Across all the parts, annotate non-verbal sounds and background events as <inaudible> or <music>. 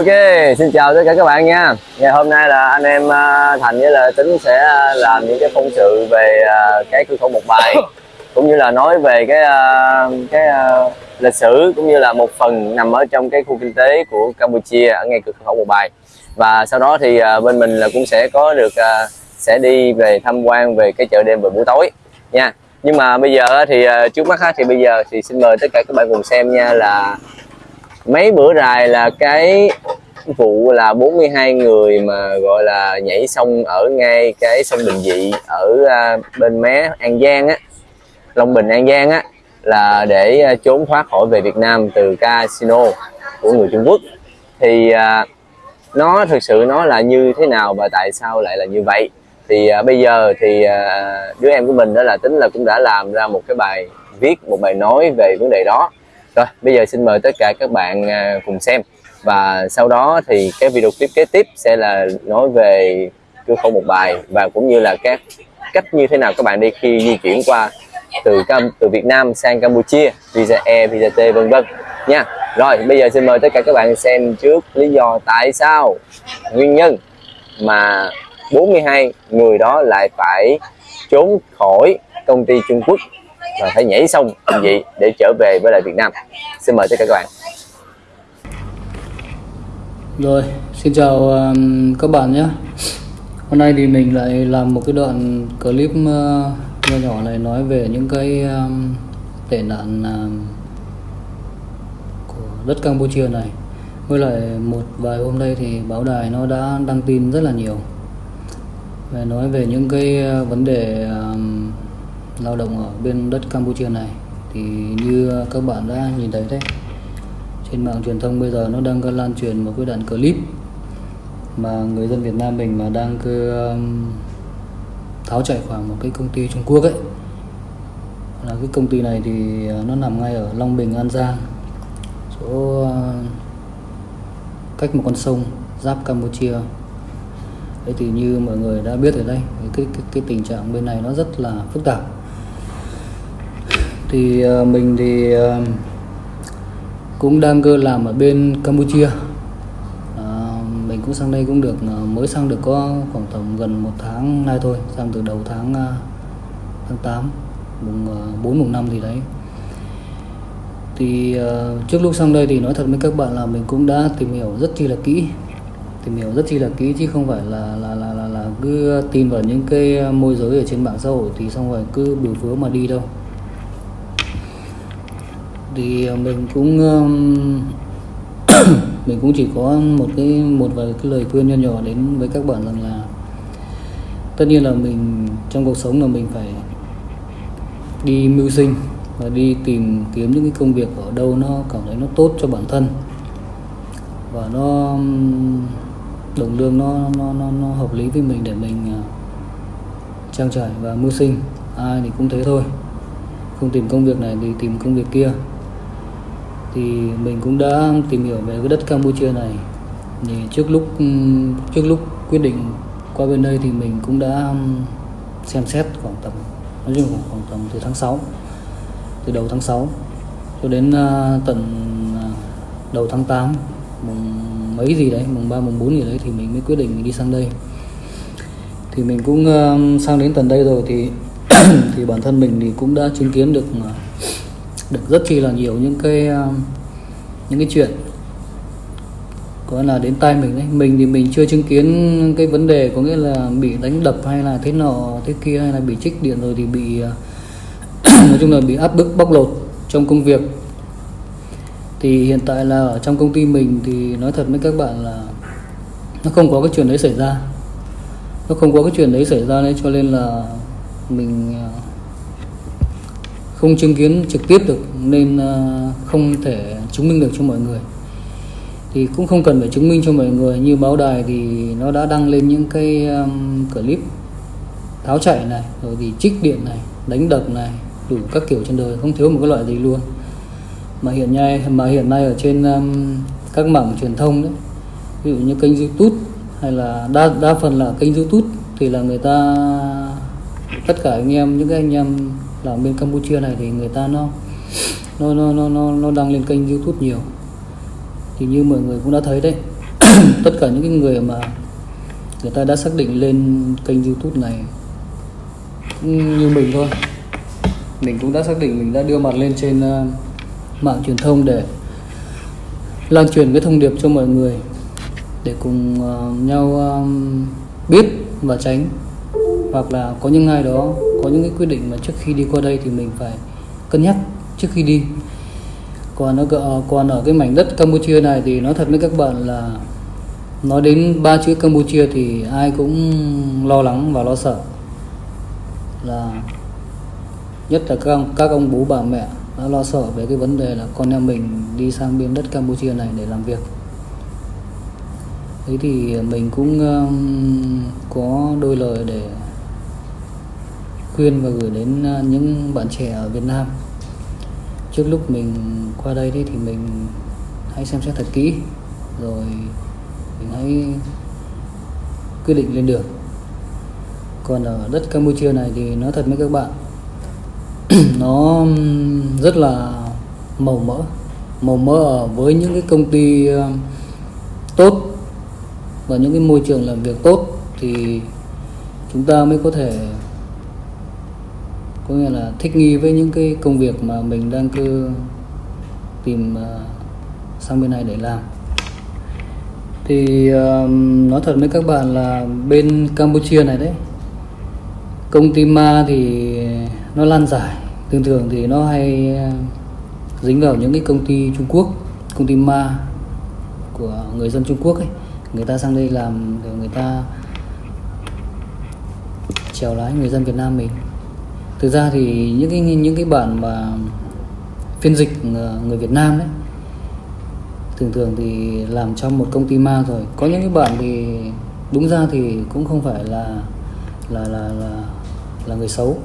Ok, xin chào tất cả các bạn nha. Ngày hôm nay là anh em à, Thành với là Tính sẽ à, làm những cái phóng sự về à, cái cửa khẩu một bài <coughs> cũng như là nói về cái cái lịch sử cũng như là một phần nằm ở trong cái khu kinh tế của Campuchia ở ngay cửa khẩu một bài. Và sau đó thì bên mình là cũng sẽ có được sẽ đi về tham quan về cái chợ đêm vào buổi tối nha. Nhưng mà bây giờ thì trước mắt thì bây giờ thì xin mời tất cả các bạn cùng xem nha là mấy bữa rày là cái vụ là 42 người mà gọi là nhảy sông ở ngay cái sông Bình Dị ở à, bên mé An Giang á Long Bình An Giang á là để à, trốn thoát khỏi về Việt Nam từ casino của người Trung Quốc. Thì à, nó thực sự nó là như thế nào và tại sao lại là như vậy? Thì à, bây giờ thì à, đứa em của mình đó là tính là cũng đã làm ra một cái bài viết một bài nói về vấn đề đó rồi, bây giờ xin mời tất cả các bạn à, cùng xem. Và sau đó thì cái video clip kế tiếp sẽ là nói về cửa khẩu một bài và cũng như là các cách như thế nào các bạn đi khi di chuyển qua từ Cam, từ Việt Nam sang Campuchia, visa E visa T, vân vân nha. Rồi, bây giờ xin mời tất cả các bạn xem trước lý do tại sao nguyên nhân mà 42 người đó lại phải trốn khỏi công ty Trung Quốc và phải nhảy sông anh gì để trở về với lại Việt Nam. Xin mời tất cả các bạn. Rồi xin chào um, các bạn nhé. Hôm nay thì mình lại làm một cái đoạn clip uh, nhỏ nhỏ này nói về những cái um, tệ nạn um, của đất Campuchia này. Với lại một vài hôm nay thì báo đài nó đã đăng tin rất là nhiều. Về nói về những cái uh, vấn đề um, lao động ở bên đất Campuchia này. Thì như các bạn đã nhìn thấy đấy trên mạng truyền thông bây giờ nó đang có lan truyền một cái đoạn clip mà người dân Việt Nam mình mà đang cứ um, tháo chạy khoảng một cái công ty Trung Quốc ấy. Là cái công ty này thì à, nó nằm ngay ở Long Bình An Giang chỗ à, cách một con sông giáp Campuchia. Thế thì như mọi người đã biết ở đây cái, cái, cái tình trạng bên này nó rất là phức tạp thì ờ, mình thì ờ, cũng đang cơ làm ở bên Campuchia. À, mình cũng sang đây cũng được mới sang được có khoảng tầm gần một tháng nay thôi sang từ đầu tháng tháng 8 mùng 4 mùng 5 thì đấy. Thì uh, trước lúc sang đây thì nói thật với các bạn là mình cũng đã tìm hiểu rất chi là kỹ tìm hiểu rất chi là kỹ chứ không phải là là là là, là cứ tin vào những cái môi giới ở trên mạng xã hội thì xong rồi cứ biểu phứa mà đi đâu thì ờ, mình cũng <coughs> mình cũng chỉ có một cái một vài cái lời khuyên nho nhỏ đến với các bạn rằng là tất nhiên là mình trong cuộc sống là mình phải đi mưu sinh và đi tìm kiếm những cái công việc ở đâu nó cảm thấy nó tốt cho bản thân. Và nó đồng lương nó nó nó, nó hợp lý với mình để mình ờ, trang trải và mưu sinh. Ai thì cũng thế thôi. Không tìm công việc này thì tìm công việc kia thì mình cũng đã tìm hiểu về cái đất Campuchia này. Thì trước lúc trước lúc quyết định qua bên đây thì mình cũng đã um, xem xét khoảng tầm nói chung khoảng, khoảng tầm từ tháng 6 từ đầu tháng 6 cho đến uh, tận uh, đầu tháng 8 mùng mấy gì đấy mùng 3 mùng 4 gì đấy thì mình mới quyết định đi sang đây. Thì mình cũng uh, sang đến tận đây rồi thì <coughs> thì bản thân mình thì cũng đã chứng kiến được uh, được rất chi là nhiều những cái um, những cái chuyện. Có là đến tay mình đấy. Mình thì mình chưa chứng kiến cái vấn đề có nghĩa là bị đánh đập hay là thế nọ, thế kia hay là bị trích điện rồi thì bị uh, <coughs> nói chung là bị áp bức, bóc lột trong công việc. Thì hiện tại là ở trong công ty mình thì nói thật với các bạn là nó không có cái chuyện đấy xảy ra. Nó không có cái chuyện đấy xảy ra nên cho nên là mình uh, không chứng kiến trực tiếp được nên ờ, không thể chứng minh được cho mọi người. Thì cũng không cần phải chứng minh cho mọi người. Như báo đài thì nó đã đăng lên những cái um, clip tháo chạy này rồi thì trích điện này đánh đập này đủ các kiểu trên đời không thiếu một cái loại gì luôn. Mà hiện nay mà hiện nay ở trên um, các mảng truyền thông đấy ví dụ như kênh youtube hay là đa đa phần là kênh youtube thì là người ta tất cả anh em những cái anh em là bên Campuchia này thì người ta nó nó nó nó nó, nó đăng lên kênh YouTube nhiều. Thì như mọi người cũng đã thấy đấy <coughs> tất cả những cái người mà người ta đã xác định lên kênh youtube này cũng như mình thôi. Mình cũng đã xác định mình đã đưa mặt lên trên uh, mạng truyền thông để lan truyền cái thông điệp cho mọi người để cùng uh, nhau uh, biết và tránh. Hoặc là có những ai đó có những cái quyết định mà trước khi đi qua đây thì mình phải cân nhắc trước khi đi. Còn ở còn ở cái mảnh đất Campuchia này thì nói thật với các bạn là nói đến ba chữ Campuchia thì ai cũng lo lắng và lo sợ. Là nhất là các các ông bố bà mẹ đã lo sợ về cái vấn đề là con em mình đi sang bên đất Campuchia này để làm việc. Thế thì mình cũng um, có đôi lời để khuyên và gửi đến ờ, những bạn trẻ ở Việt Nam. Trước lúc mình qua đây thì mình hãy xem xét thật kỹ, rồi mình hãy quyết định lên đường. Còn ở đất Campuchia này thì nói thật với các bạn, <clears throat> nó rất là màu mỡ màu mỡ ở với những cái công ty ờ, tốt và những cái môi trường làm việc tốt thì chúng ta mới có thể có nghĩa là thích nghi với những cái công việc mà mình đang cứ tìm ờ, sang bên này để làm. Thì uh, nói thật với các bạn là bên Campuchia này đấy công ty ma thì nó lan giải. Thường thường thì nó hay ờ, dính vào những cái công ty Trung Quốc công ty ma của người dân Trung Quốc ấy. Người ta sang đây làm để người ta chèo lái người dân Việt Nam mình thực ra thì những cái những cái bản mà phiên dịch ờ, người Việt Nam đấy, thường thường thì làm trong một công ty ma rồi. Có những cái bản thì đúng ra thì cũng không phải là là là là là người xấu,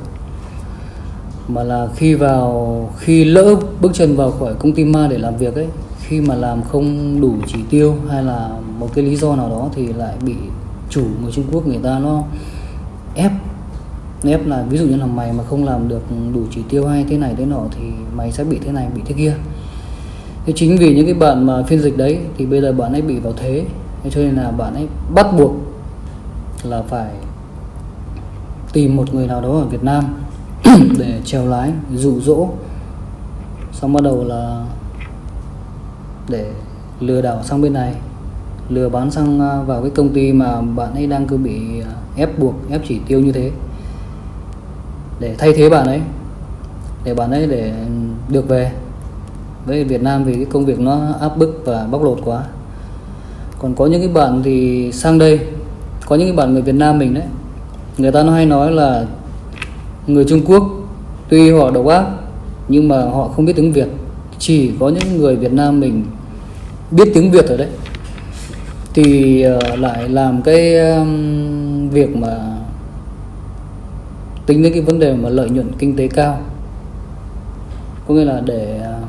mà là khi vào, khi lỡ bước chân vào khỏi công ty ma để làm việc ấy, khi mà làm không đủ chỉ tiêu hay là một cái lý do nào đó thì lại bị chủ người Trung Quốc, người ta nó ép nếp là ví dụ như là mày mà không làm được đủ chỉ tiêu hay thế này thế nọ thì mày sẽ bị thế này, bị thế kia. Thế chính vì những cái bạn mà phiên dịch đấy thì bây giờ bạn ấy bị vào thế. Cho nên là bạn ấy bắt buộc là phải tìm một người nào đó ở Việt Nam <clears throat> để trèo lái, dụ dỗ. Xong bắt đầu là để lừa đảo sang bên này, lừa bán sang à, vào cái công ty mà bạn ấy đang cứ bị à, ép buộc, ép chỉ tiêu như thế để thay thế bạn ấy, để bạn ấy để được về. Với Việt Nam vì cái công việc nó áp bức và bóc lột quá. Còn có những cái bạn thì sang đây, có những cái bạn người Việt Nam mình đấy, người ta nó hay nói là người Trung Quốc, tuy họ độc ác, nhưng mà họ không biết tiếng Việt. Chỉ có những người Việt Nam mình biết tiếng Việt rồi đấy. Thì ờ, lại làm cái việc mà tính đến cái vấn đề mà lợi nhuận kinh tế cao. Có nghĩa là để à,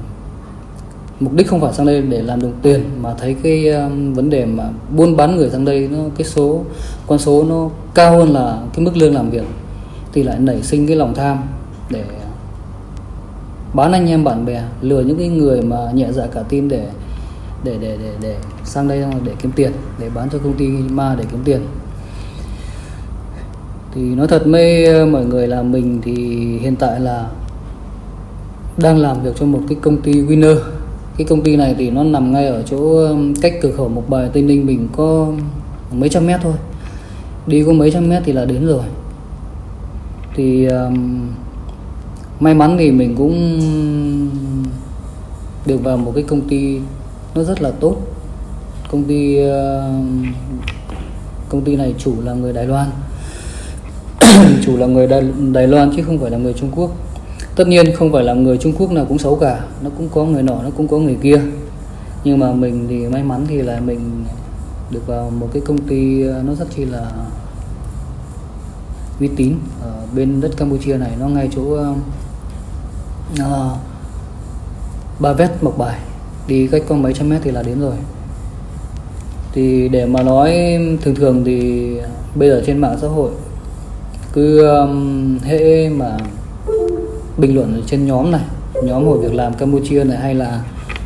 mục đích không phải sang đây để làm đồng tiền mà thấy cái um, vấn đề mà buôn bán người sang đây nó cái số con số nó cao hơn là cái mức lương làm việc thì lại nảy sinh cái lòng tham để bán anh em bạn bè lừa những cái người mà nhẹ dạ cả tin để để để để để sang đây để kiếm tiền để bán cho công ty ma để kiếm tiền thì nói thật mê ờ, mọi người là mình thì hiện tại là đang làm việc cho một cái công ty winner. Cái công ty này thì nó nằm ngay ở chỗ cách cửa khẩu một bài tây ninh mình có mấy trăm mét thôi. Đi có mấy trăm mét thì là đến rồi. Thì um, may mắn thì mình cũng được vào một cái công ty nó rất là tốt. Công ty uh, công ty này chủ là người Đài Loan chủ là người Đài, Đài Loan chứ không phải là người Trung Quốc. Tất nhiên không phải là người Trung Quốc nào cũng xấu cả nó cũng có người nọ nó cũng có người kia. Nhưng mà mình thì may mắn thì là mình được vào một cái công ty ờ, nó rất chi là uy tín ở bên đất Campuchia này. Nó ngay chỗ uh, Ba Vét Mộc Bài. Đi cách có mấy trăm mét thì là đến rồi. Thì để mà nói thường thường thì bây giờ trên mạng xã hội cứ um, hệ mà bình luận ở trên nhóm này nhóm hội việc làm Campuchia này hay là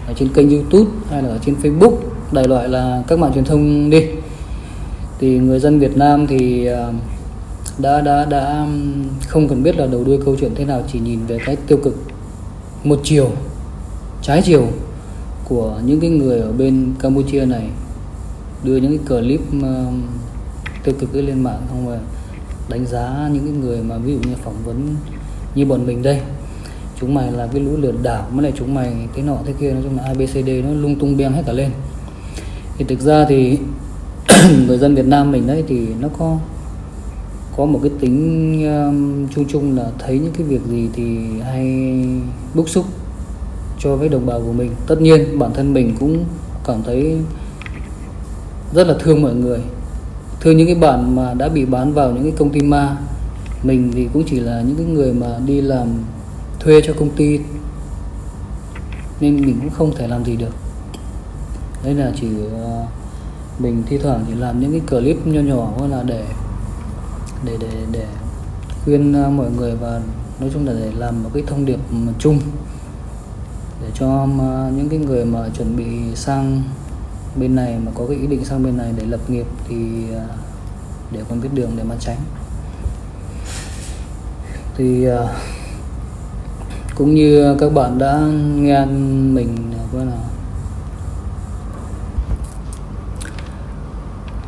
ở trên kênh YouTube hay là ở trên Facebook đại loại là các mạng truyền thông đi. Thì người dân Việt Nam thì um, đã đã đã um, không cần biết là đầu đuôi câu chuyện thế nào chỉ nhìn về cái tiêu cực. Một chiều trái chiều của những cái người ở bên Campuchia này đưa những cái clip uh, tiêu cực lên mạng không và đánh giá những cái người mà ví dụ như phỏng vấn như bọn mình đây. Chúng mày là cái lũ lừa đảo mới lại chúng mày thế nọ thế kia nói chung là abcd nó lung tung beng hết cả lên. Thì thực ra thì <clears throat> người dân Việt Nam mình đấy thì nó có có một cái tính um, chung chung là thấy những cái việc gì thì hay bức xúc cho với đồng bào của mình. Tất nhiên bản thân mình cũng cảm thấy rất là thương mọi người thưa những cái bạn mà đã bị bán vào những cái công ty ma mình thì cũng chỉ là những cái người mà đi làm thuê cho công ty nên mình cũng không thể làm gì được. Đấy là chỉ uh, mình thi thoảng chỉ làm những cái clip nho nhỏ hoặc là để để để để khuyên uh, mọi người và nói chung là để làm một cái thông điệp ừ, chung để cho uh, những cái người mà chuẩn bị sang bên này mà có cái ý định sang bên này để lập nghiệp thì à, để còn biết đường để mà tránh. Thì à, cũng như các bạn đã nghe mình à, gọi là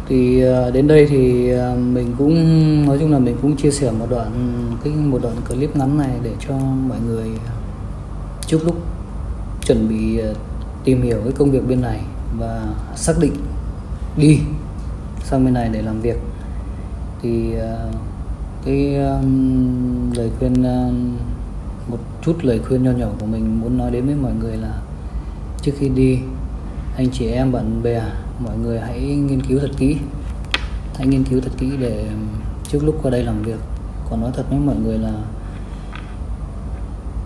thì đến đây thì mình cũng, nói chung là mình cũng chia sẻ một đoạn cái, một đoạn clip ngắn này để cho mọi người trước lúc chuẩn bị tìm hiểu cái công việc bên này và xác định đi sang bên này để làm việc. Thì ờ, cái lời khuyên ờ, một chút lời khuyên nho nhỏ của mình muốn nói đến với mọi người là trước khi đi, anh chị em, bạn bè, mọi người hãy nghiên cứu thật kỹ. Hãy nghiên cứu thật kỹ để trước lúc qua đây làm việc, còn nói thật với mọi người là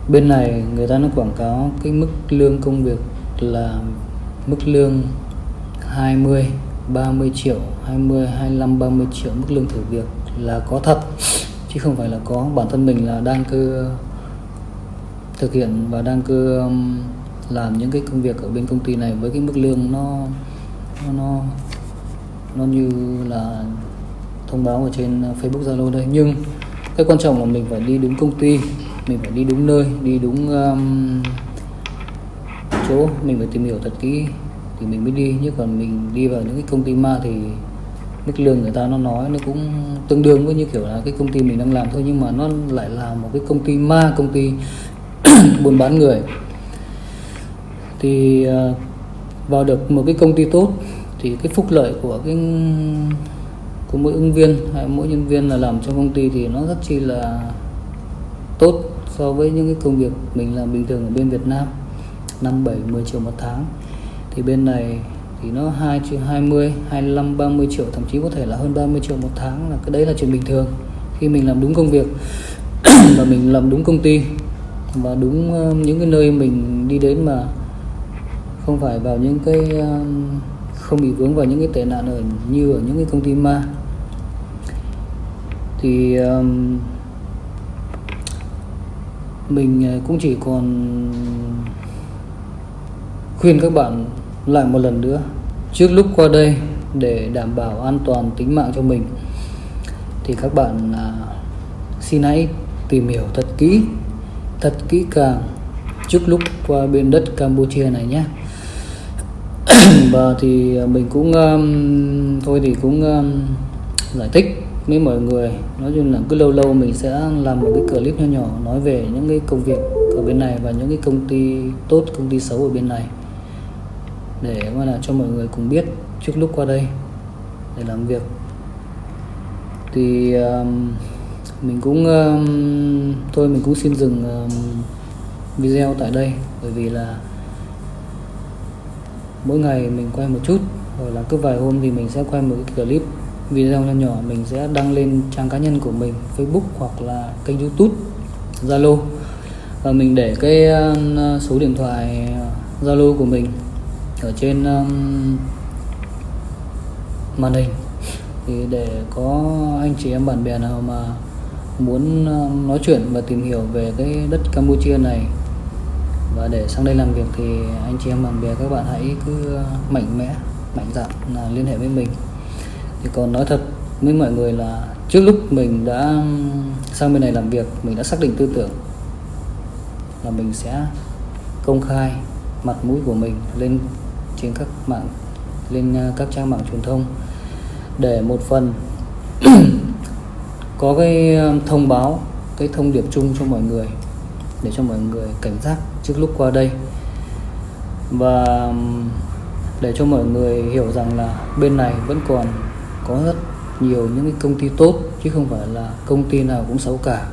bên này người ta nó quảng cáo cái mức lương công việc là mức lương 20 30 triệu 20 25 30 triệu mức lương thử việc là có thật. Chứ không phải là có. Bản thân mình là đang cứ thực hiện và đang cứ um, làm những cái công việc ở bên công ty này với cái mức lương nó nó nó, nó như là thông báo ở trên uh, Facebook Zalo đây. Nhưng cái quan trọng là mình phải đi đúng công ty mình phải đi đúng nơi đi đúng um, chỗ mình phải tìm hiểu thật kỹ thì mình mới đi. Chứ còn mình đi vào những cái công ty ma thì mức lương người ta nó nói nó cũng tương đương với như kiểu là cái công ty mình đang làm thôi. Nhưng mà nó lại là một cái công ty ma, công ty <clears throat> buôn bán người. Thì à, vào được một cái công ty tốt thì cái phúc lợi của cái, của mỗi ứng viên hay mỗi nhân viên là làm trong công ty thì nó rất chi là tốt so với những cái công việc mình làm bình thường ở bên Việt Nam. 5 7 10 triệu một tháng. Thì bên này thì nó 2 triệu 20 25 30 triệu thậm chí có thể là hơn 30 triệu một tháng là cái đấy là chuyện bình thường. Khi mình làm đúng công việc <coughs> và mình làm đúng công ty và đúng ờ, những cái nơi mình đi đến mà không phải vào những cái ờ, không bị vướng vào những cái tệ nạn ở như ở những cái công ty ma. Thì um, mình ờ, cũng chỉ còn khuyên các bạn lại một lần nữa trước lúc qua đây để đảm bảo an toàn tính mạng cho mình thì các bạn à, xin hãy tìm hiểu thật kỹ thật kỹ càng trước lúc qua bên đất Campuchia này nhé. <coughs> Và thì mình cũng um, thôi thì cũng um, giải thích với mọi người. Nói chung là cứ lâu lâu mình sẽ làm một cái clip nhỏ nhỏ nói về những cái công việc ở bên này và những cái công ty tốt công ty xấu ở bên này để gọi là cho mọi người cùng biết trước lúc qua đây để làm việc. Thì um, mình cũng um, thôi mình cũng xin dừng um, video tại đây bởi vì là mỗi ngày mình quay một chút rồi là cứ vài hôm thì mình sẽ quay một cái clip video nhỏ nhỏ mình sẽ đăng lên trang cá nhân của mình Facebook hoặc là kênh YouTube Zalo. Và mình để cái um, số điện thoại uh, Zalo của mình ở trên um, màn hình. Thì để có anh chị em bạn bè nào mà muốn um, nói chuyện và tìm hiểu về cái đất Campuchia này và để sang đây làm việc thì anh chị em bạn bè các bạn hãy cứ uh, mạnh mẽ mạnh dạn là liên hệ với mình. Thì còn nói thật với mọi người là trước lúc mình đã um, sang bên này làm việc mình đã xác định tư tưởng là mình sẽ công khai mặt mũi của mình lên trên các mạng, lên à, các trang mạng truyền thông để một phần <clears throat> có cái à, thông báo, cái thông điệp chung cho mọi người, để cho mọi người cảnh giác trước lúc qua đây. Và để cho mọi người hiểu rằng là bên này vẫn còn có rất nhiều những cái công ty tốt, chứ không phải là công ty nào cũng xấu cả.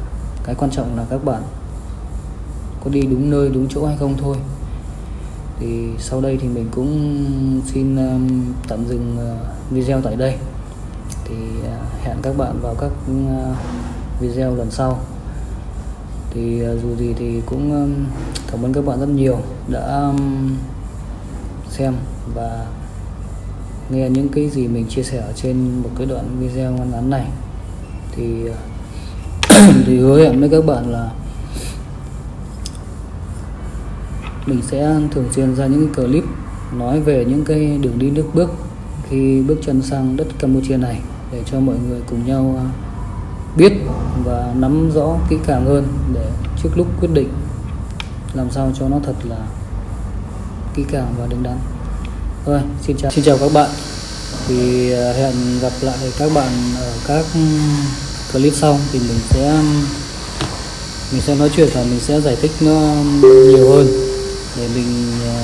Cái quan trọng là các bạn có đi đúng nơi, đúng chỗ hay không thôi thì sau đây thì mình cũng xin um, tạm dừng uh, video tại đây. Thì uh, hẹn các bạn vào các uh, video lần sau. Thì dù gì thì cũng um, cảm ơn các bạn rất nhiều đã um, xem và nghe những cái gì mình chia sẻ ở trên một cái đoạn video ngắn ngắn này. Thì <clears throat> thì hứa hẹn với các bạn là mình sẽ thường xuyên ra những cái clip nói về những cái đường đi nước bước khi bước chân sang đất Campuchia này để cho mọi người cùng nhau à, biết và nắm rõ kỹ càng hơn để trước lúc quyết định làm sao cho nó thật là kỹ càng và đứng đắn. Rồi, xin chào xin chào các bạn. Thì à, hẹn gặp lại các bạn ở các ừ, clip sau. Thì mình sẽ ừ, mình sẽ nói chuyện và mình sẽ giải thích nó nhiều hơn để mình à,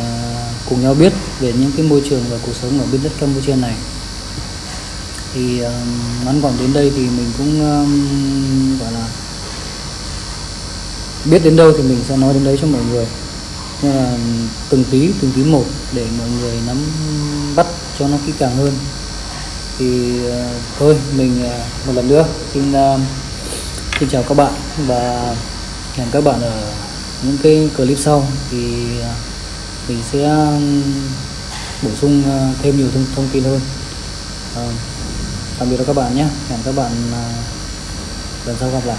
cùng nhau biết về những cái môi trường và cuộc sống ở bên đất Campuchia này. Thì à, ngắn gọn đến đây thì mình cũng à, gọi là, biết đến đâu thì mình sẽ nói đến đấy cho mọi người. Nhưng là từng tí từng tí một để mọi người nắm bắt cho nó kỹ càng hơn. Thì thôi, mình một lần nữa xin xin chào các bạn và hẹn các bạn ở những cái clip sau thì à, mình sẽ à, bổ sung à, thêm nhiều thông, thông tin hơn. À, tạm biệt các bạn nhé. Hẹn các bạn lần sau gặp lại.